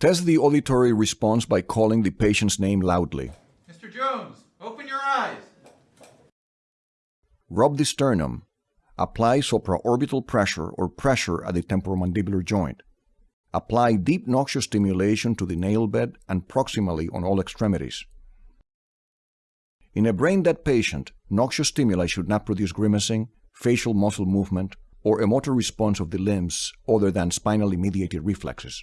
Test the auditory response by calling the patient's name loudly. Mr. Jones, open your eyes. Rub the sternum. Apply supraorbital pressure or pressure at the temporomandibular joint. Apply deep noxious stimulation to the nail bed and proximally on all extremities. In a brain-dead patient, noxious stimuli should not produce grimacing, facial muscle movement, or a motor response of the limbs other than spinally mediated reflexes.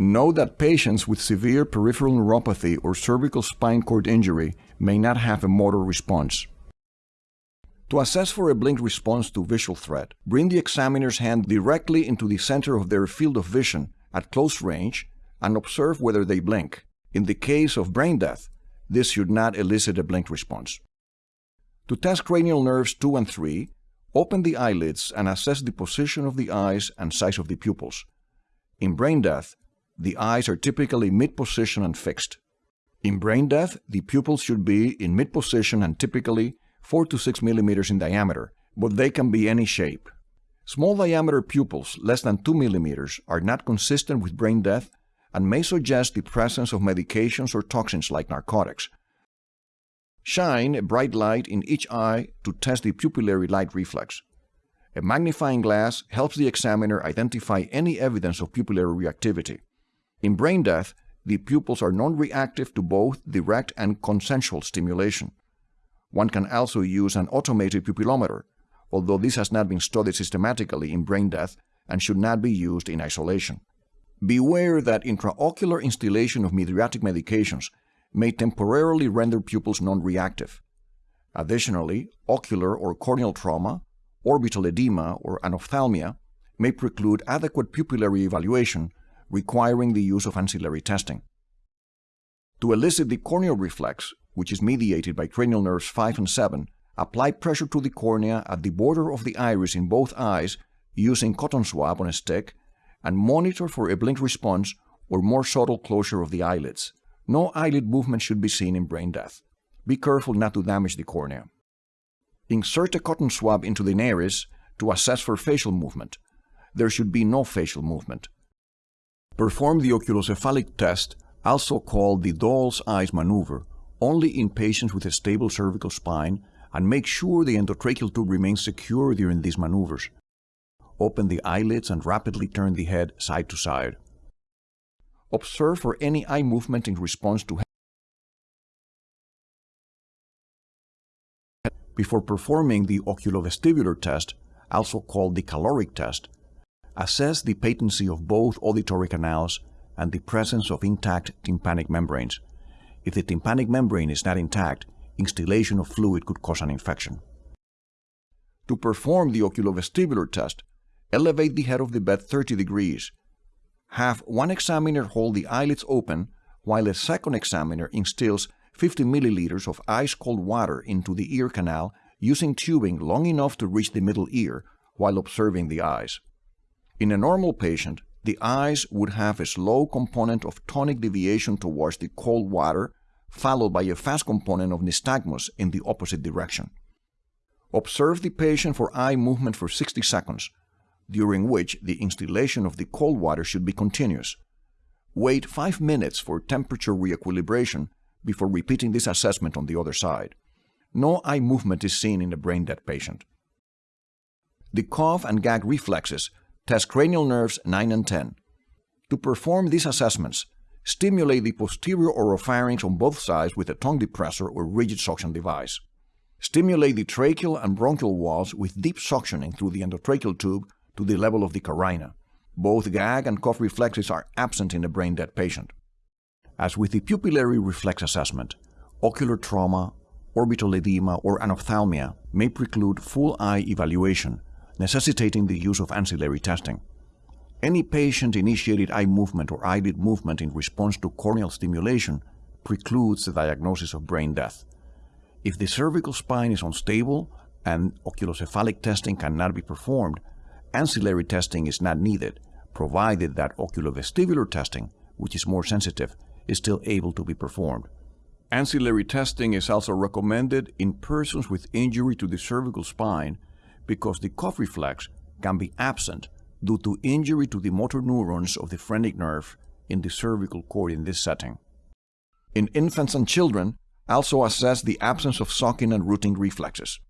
Note that patients with severe peripheral neuropathy or cervical spine cord injury may not have a motor response. To assess for a blink response to visual threat, bring the examiner's hand directly into the center of their field of vision at close range and observe whether they blink. In the case of brain death, this should not elicit a blink response. To test cranial nerves 2 and 3, open the eyelids and assess the position of the eyes and size of the pupils. In brain death, the eyes are typically mid-position and fixed. In brain death, the pupils should be in mid-position and typically 4 to 6 millimeters in diameter, but they can be any shape. Small diameter pupils less than 2 millimeters are not consistent with brain death and may suggest the presence of medications or toxins like narcotics. Shine a bright light in each eye to test the pupillary light reflex. A magnifying glass helps the examiner identify any evidence of pupillary reactivity. In brain death, the pupils are non-reactive to both direct and consensual stimulation. One can also use an automated pupillometer, although this has not been studied systematically in brain death and should not be used in isolation. Beware that intraocular instillation of mydriatic medications may temporarily render pupils non-reactive. Additionally, ocular or corneal trauma, orbital edema, or anophthalmia may preclude adequate pupillary evaluation requiring the use of ancillary testing. To elicit the corneal reflex, which is mediated by cranial nerves 5 and 7, apply pressure to the cornea at the border of the iris in both eyes using cotton swab on a stick and monitor for a blink response or more subtle closure of the eyelids. No eyelid movement should be seen in brain death. Be careful not to damage the cornea. Insert a cotton swab into the nares to assess for facial movement. There should be no facial movement. Perform the oculocephalic test, also called the doll's eyes maneuver, only in patients with a stable cervical spine and make sure the endotracheal tube remains secure during these maneuvers. Open the eyelids and rapidly turn the head side to side. Observe for any eye movement in response to Before performing the oculovestibular test, also called the caloric test, assess the patency of both auditory canals and the presence of intact tympanic membranes. If the tympanic membrane is not intact, instillation of fluid could cause an infection. To perform the oculovestibular test, elevate the head of the bed 30 degrees. Have one examiner hold the eyelids open while a second examiner instills 50 milliliters of ice-cold water into the ear canal using tubing long enough to reach the middle ear while observing the eyes. In a normal patient, the eyes would have a slow component of tonic deviation towards the cold water, followed by a fast component of nystagmus in the opposite direction. Observe the patient for eye movement for 60 seconds, during which the instillation of the cold water should be continuous. Wait 5 minutes for temperature reequilibration before repeating this assessment on the other side. No eye movement is seen in a brain-dead patient. The cough and gag reflexes test cranial nerves 9 and 10. To perform these assessments, stimulate the posterior oropharynx on both sides with a tongue depressor or rigid suction device. Stimulate the tracheal and bronchial walls with deep suctioning through the endotracheal tube to the level of the carina. Both gag and cough reflexes are absent in a brain-dead patient. As with the pupillary reflex assessment, ocular trauma, orbital edema, or anophthalmia may preclude full eye evaluation necessitating the use of ancillary testing. Any patient-initiated eye movement or eyelid movement in response to corneal stimulation precludes the diagnosis of brain death. If the cervical spine is unstable and oculocephalic testing cannot be performed, ancillary testing is not needed, provided that oculovestibular testing, which is more sensitive, is still able to be performed. Ancillary testing is also recommended in persons with injury to the cervical spine because the cough reflex can be absent due to injury to the motor neurons of the phrenic nerve in the cervical cord in this setting. In infants and children, also assess the absence of sucking and rooting reflexes.